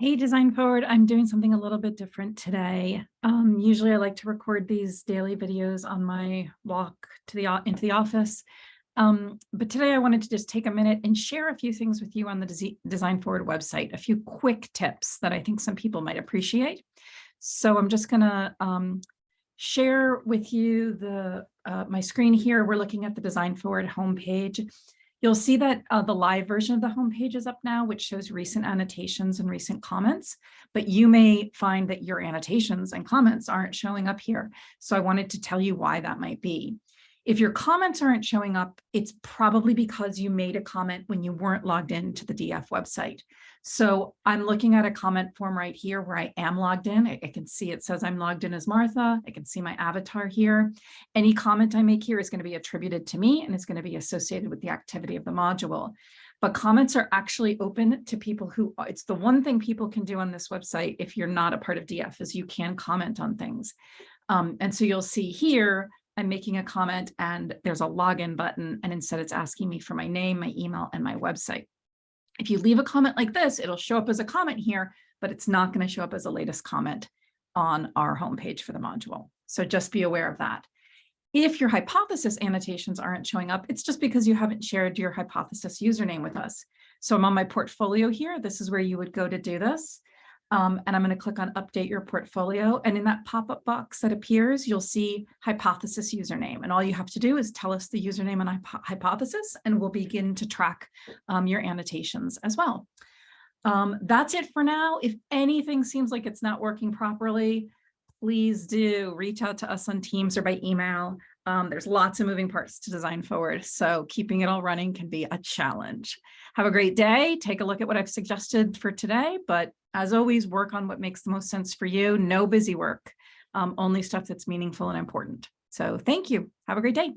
Hey, Design Forward, I'm doing something a little bit different today. Um, usually I like to record these daily videos on my walk to the into the office. Um, but today I wanted to just take a minute and share a few things with you on the Design Forward website, a few quick tips that I think some people might appreciate. So I'm just gonna um, share with you the uh, my screen here. We're looking at the Design Forward homepage. You'll see that uh, the live version of the homepage is up now, which shows recent annotations and recent comments, but you may find that your annotations and comments aren't showing up here. So I wanted to tell you why that might be. If your comments aren't showing up, it's probably because you made a comment when you weren't logged in to the DF website. So I'm looking at a comment form right here where I am logged in. I, I, can see it says I'm logged in as Martha. I can see my avatar here. Any comment I make here is going to be attributed to me and it's going to be associated with the activity of the module. But comments are actually open to people who, it's the one thing people can do on this website if you're not a part of DF is you can comment on things. Um, and so you'll see here, I'm making a comment and there's a login button and instead it's asking me for my name, my email, and my website. If you leave a comment like this, it'll show up as a comment here, but it's not going to show up as a latest comment on our homepage for the module. So just be aware of that. If your hypothesis annotations aren't showing up, it's just because you haven't shared your hypothesis username with us. So I'm on my portfolio here. This is where you would go to do this. Um, and I'm going to click on update your portfolio. And in that pop-up box that appears, you'll see hypothesis username. And all you have to do is tell us the username and hypothesis, and we'll begin to track um, your annotations as well. Um, that's it for now. If anything seems like it's not working properly, please do reach out to us on Teams or by email. Um, there's lots of moving parts to design forward, so keeping it all running can be a challenge. Have a great day. Take a look at what I've suggested for today, but as always, work on what makes the most sense for you. No busy work, um, only stuff that's meaningful and important. So thank you. Have a great day.